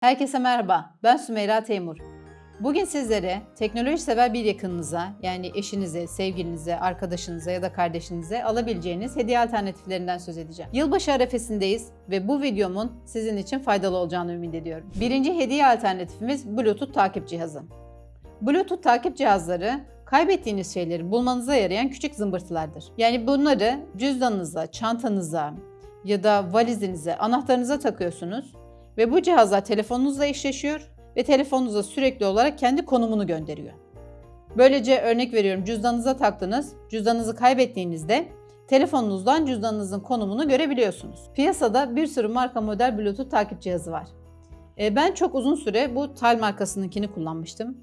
Herkese merhaba, ben Sümeyra Teymur. Bugün sizlere teknoloji sever bir yakınınıza, yani eşinize, sevgilinize, arkadaşınıza ya da kardeşinize alabileceğiniz hediye alternatiflerinden söz edeceğim. Yılbaşı arefesindeyiz ve bu videomun sizin için faydalı olacağını ümit ediyorum. Birinci hediye alternatifimiz Bluetooth takip cihazı. Bluetooth takip cihazları kaybettiğiniz şeyleri bulmanıza yarayan küçük zımbırtılardır. Yani bunları cüzdanınıza, çantanıza ya da valizinize, anahtarınıza takıyorsunuz ve bu cihazlar telefonunuzla eşleşiyor ve telefonunuza sürekli olarak kendi konumunu gönderiyor. Böylece örnek veriyorum cüzdanınıza taktınız, cüzdanınızı kaybettiğinizde telefonunuzdan cüzdanınızın konumunu görebiliyorsunuz. Piyasada bir sürü marka model Bluetooth takip cihazı var. E, Ben çok uzun süre bu Tal markasınınkini kullanmıştım.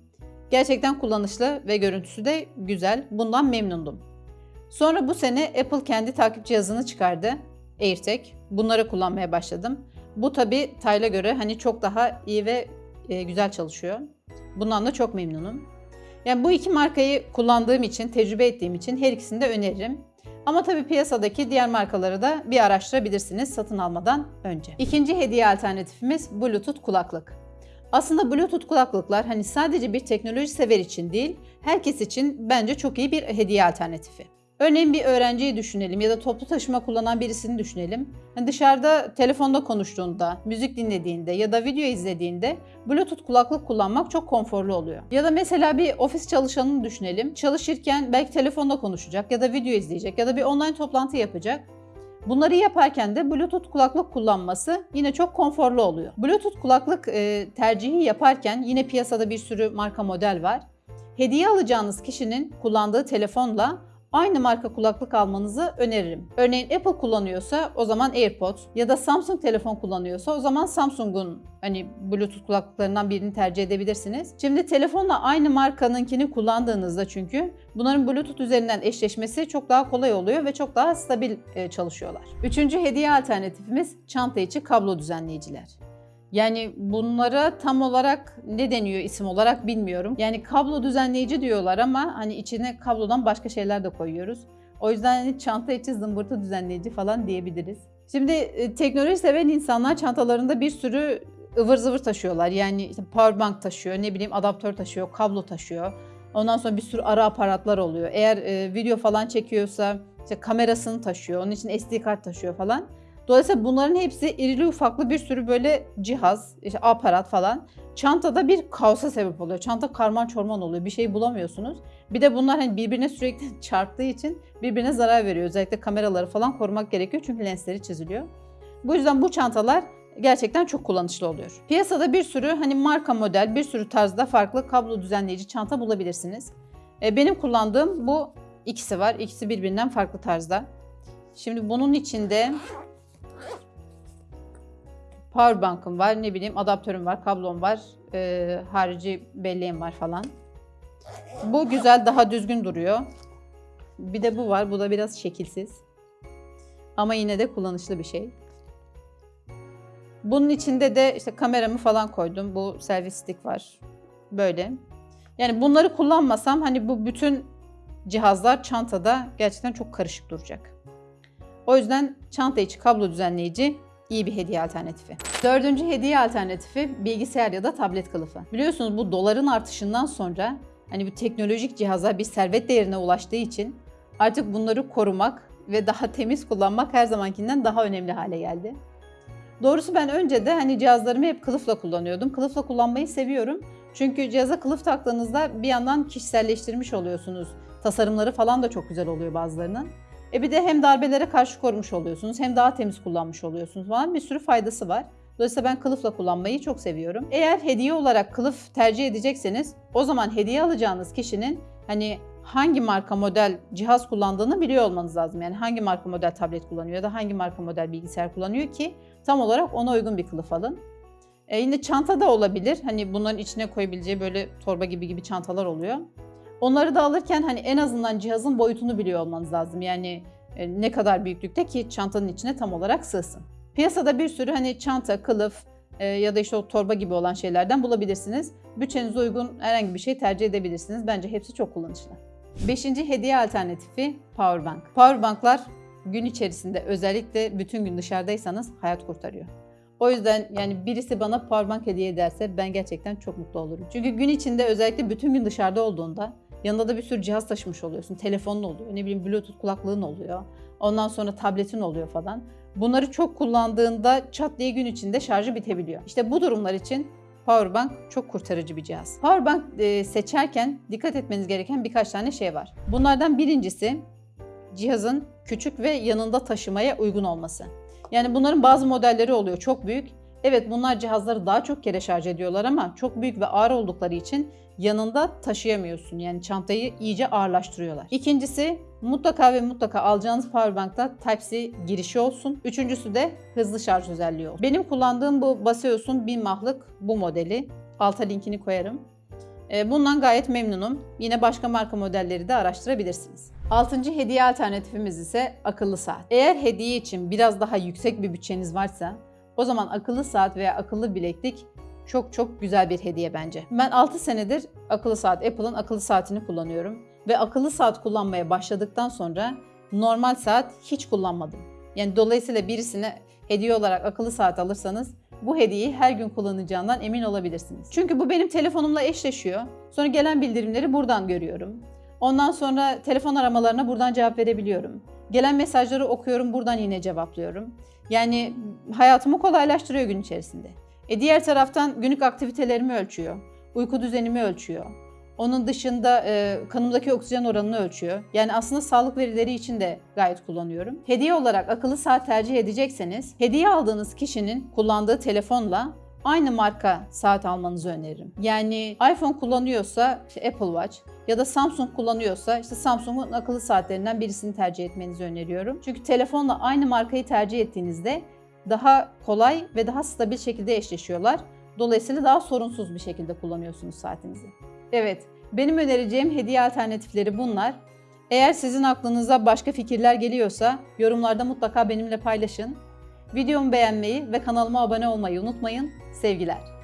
Gerçekten kullanışlı ve görüntüsü de güzel. Bundan memnundum. Sonra bu sene Apple kendi takip cihazını çıkardı. AirTag. Bunları kullanmaya başladım. Bu tabi Tayla göre hani çok daha iyi ve e, güzel çalışıyor. Bundan da çok memnunum. Yani bu iki markayı kullandığım için, tecrübe ettiğim için her ikisini de öneririm. Ama tabii piyasadaki diğer markaları da bir araştırabilirsiniz satın almadan önce. İkinci hediye alternatifimiz Bluetooth kulaklık. Aslında Bluetooth kulaklıklar hani sadece bir teknoloji sever için değil, herkes için bence çok iyi bir hediye alternatifi. Örneğin bir öğrenciyi düşünelim ya da toplu taşıma kullanan birisini düşünelim. Hani dışarıda telefonda konuştuğunda, müzik dinlediğinde ya da video izlediğinde Bluetooth kulaklık kullanmak çok konforlu oluyor. Ya da mesela bir ofis çalışanını düşünelim. Çalışırken belki telefonda konuşacak ya da video izleyecek ya da bir online toplantı yapacak. Bunları yaparken de Bluetooth kulaklık kullanması yine çok konforlu oluyor. Bluetooth kulaklık e, tercihi yaparken yine piyasada bir sürü marka model var. Hediye alacağınız kişinin kullandığı telefonla aynı marka kulaklık almanızı öneririm. Örneğin Apple kullanıyorsa o zaman AirPods ya da Samsung telefon kullanıyorsa o zaman Samsung'un hani Bluetooth kulaklıklarından birini tercih edebilirsiniz. Şimdi telefonla aynı markanınkini kullandığınızda çünkü bunların Bluetooth üzerinden eşleşmesi çok daha kolay oluyor ve çok daha stabil e, çalışıyorlar. Üçüncü hediye alternatifimiz çanta içi kablo düzenleyiciler. Yani bunlara tam olarak ne deniyor isim olarak bilmiyorum. Yani kablo düzenleyici diyorlar ama hani içine kablodan başka şeyler de koyuyoruz. O yüzden hani çanta içi zımbırtı düzenleyici falan diyebiliriz. Şimdi e, teknoloji seven insanlar çantalarında bir sürü ıvır zıvır taşıyorlar. Yani işte powerbank taşıyor, ne bileyim adaptör taşıyor, kablo taşıyor. Ondan sonra bir sürü ara aparatlar oluyor. Eğer e, video falan çekiyorsa işte kamerasını taşıyor, onun için SD kart taşıyor falan. Dolayısıyla bunların hepsi irili ufaklı bir sürü böyle cihaz, işte aparat falan. Çantada bir kaosa sebep oluyor. Çanta karman çorman oluyor. Bir şey bulamıyorsunuz. Bir de bunlar hani birbirine sürekli çarptığı için birbirine zarar veriyor. Özellikle kameraları falan korumak gerekiyor çünkü lensleri çiziliyor. Bu yüzden bu çantalar gerçekten çok kullanışlı oluyor. Piyasada bir sürü hani marka model, bir sürü tarzda farklı kablo düzenleyici çanta bulabilirsiniz. E, Benim kullandığım bu ikisi var. İkisi birbirinden farklı tarzda. Şimdi bunun içinde powerbank'ım var, ne bileyim adaptörüm var, kablom var, e, harici belleğim var falan. Bu güzel, daha düzgün duruyor. Bir de bu var, bu da biraz şekilsiz. Ama yine de kullanışlı bir şey. Bunun içinde de işte kameramı falan koydum. Bu selfie stick var. Böyle. Yani bunları kullanmasam hani bu bütün cihazlar çantada gerçekten çok karışık duracak. O yüzden çanta içi kablo düzenleyici iyi bir hediye alternatifi. Dördüncü hediye alternatifi bilgisayar ya da tablet kılıfı. Biliyorsunuz bu doların artışından sonra hani bu teknolojik cihazlar bir servet değerine ulaştığı için artık bunları korumak ve daha temiz kullanmak her zamankinden daha önemli hale geldi. Doğrusu ben önce de hani cihazlarımı hep kılıfla kullanıyordum. Kılıfla kullanmayı seviyorum. Çünkü cihaza kılıf taktığınızda bir yandan kişiselleştirmiş oluyorsunuz. Tasarımları falan da çok güzel oluyor bazılarının. E bir de hem darbelere karşı korumuş oluyorsunuz hem daha temiz kullanmış oluyorsunuz falan bir sürü faydası var. Dolayısıyla ben kılıfla kullanmayı çok seviyorum. Eğer hediye olarak kılıf tercih edecekseniz o zaman hediye alacağınız kişinin hani hangi marka model cihaz kullandığını biliyor olmanız lazım. Yani hangi marka model tablet kullanıyor ya da hangi marka model bilgisayar kullanıyor ki tam olarak ona uygun bir kılıf alın. E yine çanta da olabilir. Hani bunların içine koyabileceği böyle torba gibi gibi çantalar oluyor. Onları da alırken hani en azından cihazın boyutunu biliyor olmanız lazım. Yani e, ne kadar büyüklükte ki çantanın içine tam olarak sığsın. Piyasada bir sürü hani çanta, kılıf e, ya da işte o torba gibi olan şeylerden bulabilirsiniz. Bütçenize uygun herhangi bir şey tercih edebilirsiniz. Bence hepsi çok kullanışlı. Beşinci hediye alternatifi powerbank. Powerbanklar gün içerisinde özellikle bütün gün dışarıdaysanız hayat kurtarıyor. O yüzden yani birisi bana powerbank hediye ederse ben gerçekten çok mutlu olurum. Çünkü gün içinde özellikle bütün gün dışarıda olduğunda yanında da bir sürü cihaz taşımış oluyorsun. Telefonun oluyor, ne bileyim bluetooth kulaklığın oluyor. Ondan sonra tabletin oluyor falan. Bunları çok kullandığında çat diye gün içinde şarjı bitebiliyor. İşte bu durumlar için Powerbank çok kurtarıcı bir cihaz. Powerbank e, seçerken dikkat etmeniz gereken birkaç tane şey var. Bunlardan birincisi cihazın küçük ve yanında taşımaya uygun olması. Yani bunların bazı modelleri oluyor çok büyük. Evet bunlar cihazları daha çok kere şarj ediyorlar ama çok büyük ve ağır oldukları için yanında taşıyamıyorsun. Yani çantayı iyice ağırlaştırıyorlar. İkincisi mutlaka ve mutlaka alacağınız powerbankta Type-C girişi olsun. Üçüncüsü de hızlı şarj özelliği olsun. Benim kullandığım bu Baseus'un 1000 mahlık bu modeli. Alta linkini koyarım. E, Bundan gayet memnunum. Yine başka marka modelleri de araştırabilirsiniz. Altıncı hediye alternatifimiz ise akıllı saat. Eğer hediye için biraz daha yüksek bir bütçeniz varsa o zaman akıllı saat veya akıllı bileklik çok çok güzel bir hediye bence. Ben 6 senedir akıllı saat, Apple'ın akıllı saatini kullanıyorum. Ve akıllı saat kullanmaya başladıktan sonra normal saat hiç kullanmadım. Yani dolayısıyla birisine hediye olarak akıllı saat alırsanız bu hediyeyi her gün kullanacağından emin olabilirsiniz. Çünkü bu benim telefonumla eşleşiyor. Sonra gelen bildirimleri buradan görüyorum. Ondan sonra telefon aramalarına buradan cevap verebiliyorum. Gelen mesajları okuyorum, buradan yine cevaplıyorum. Yani hayatımı kolaylaştırıyor gün içerisinde. E diğer taraftan günlük aktivitelerimi ölçüyor. Uyku düzenimi ölçüyor. Onun dışında e, kanımdaki oksijen oranını ölçüyor. Yani aslında sağlık verileri için de gayet kullanıyorum. Hediye olarak akıllı saat tercih edecekseniz, hediye aldığınız kişinin kullandığı telefonla aynı marka saat almanızı öneririm. Yani iPhone kullanıyorsa işte Apple Watch ya da Samsung kullanıyorsa işte Samsung'un akıllı saatlerinden birisini tercih etmenizi öneriyorum. Çünkü telefonla aynı markayı tercih ettiğinizde daha kolay ve daha stabil şekilde eşleşiyorlar. Dolayısıyla daha sorunsuz bir şekilde kullanıyorsunuz saatinizi. Evet, benim önereceğim hediye alternatifleri bunlar. Eğer sizin aklınıza başka fikirler geliyorsa yorumlarda mutlaka benimle paylaşın. Videomu beğenmeyi ve kanalıma abone olmayı unutmayın. Sevgiler.